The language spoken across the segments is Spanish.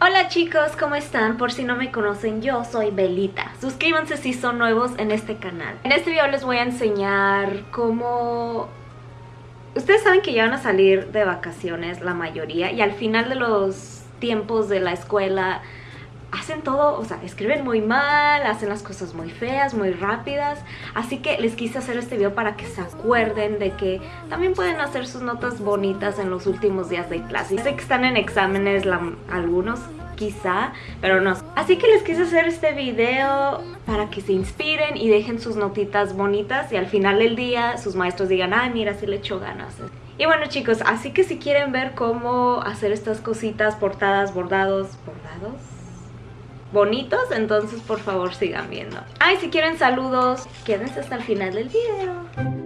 Hola chicos, ¿cómo están? Por si no me conocen, yo soy Belita. Suscríbanse si son nuevos en este canal. En este video les voy a enseñar cómo... Ustedes saben que ya van a salir de vacaciones la mayoría y al final de los tiempos de la escuela hacen todo, o sea, escriben muy mal, hacen las cosas muy feas, muy rápidas. Así que les quise hacer este video para que se acuerden de que también pueden hacer sus notas bonitas en los últimos días de clase. Sé que están en exámenes algunos, quizá, pero no. Así que les quise hacer este video para que se inspiren y dejen sus notitas bonitas y al final del día sus maestros digan, ay mira, sí le echó ganas. Y bueno chicos, así que si quieren ver cómo hacer estas cositas, portadas, bordados, bordados, bonitos, entonces por favor sigan viendo. Ay, si quieren saludos, quédense hasta el final del video.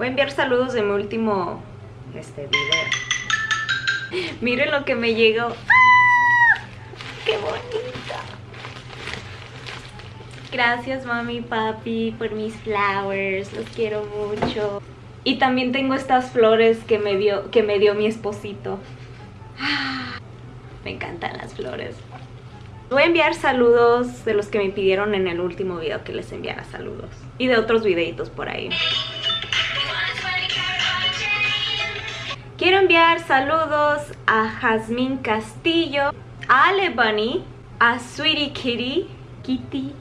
Voy a enviar saludos de mi último este video. Miren lo que me llegó. ¡Ah! ¡Qué bonita! Gracias mami papi por mis flowers, los quiero mucho. Y también tengo estas flores que me dio, que me dio mi esposito. Me encantan las flores. Voy a enviar saludos de los que me pidieron en el último video que les enviara saludos. Y de otros videitos por ahí. Quiero enviar saludos a Jazmín Castillo, a Ale Bunny, a Sweetie Kitty, Kitty,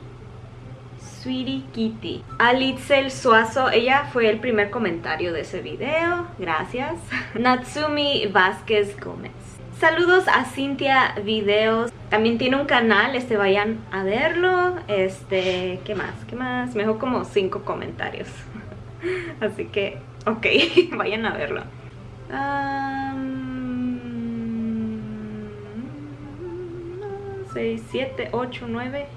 Sweetie Kitty. A Litzel Suazo, ella fue el primer comentario de ese video, gracias. Natsumi Vázquez Gómez. Saludos a Cintia Videos, también tiene un canal, este vayan a verlo. Este, ¿qué más? ¿Qué más? Me dejó como cinco comentarios. Así que, ok, vayan a verlo. 6, 7, 8, 9,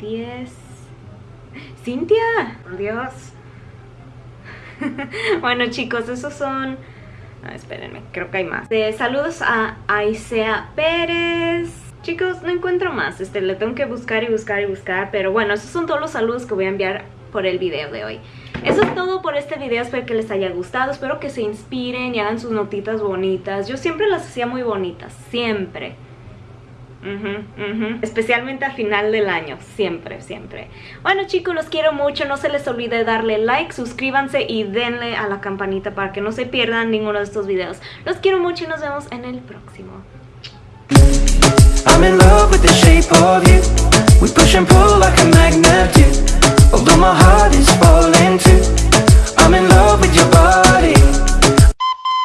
10. ¡Cintia! Por Dios. bueno, chicos, esos son. Ah, espérenme, creo que hay más. saludos a Aisea Pérez. Chicos, no encuentro más. Este, le tengo que buscar y buscar y buscar. Pero bueno, esos son todos los saludos que voy a enviar por el video de hoy. Eso es todo por este video, espero que les haya gustado, espero que se inspiren y hagan sus notitas bonitas. Yo siempre las hacía muy bonitas, siempre. Especialmente al final del año, siempre, siempre. Bueno chicos, los quiero mucho, no se les olvide darle like, suscríbanse y denle a la campanita para que no se pierdan ninguno de estos videos. Los quiero mucho y nos vemos en el próximo. I'm in love with the shape of you Although my heart is falling too I'm in love with your body.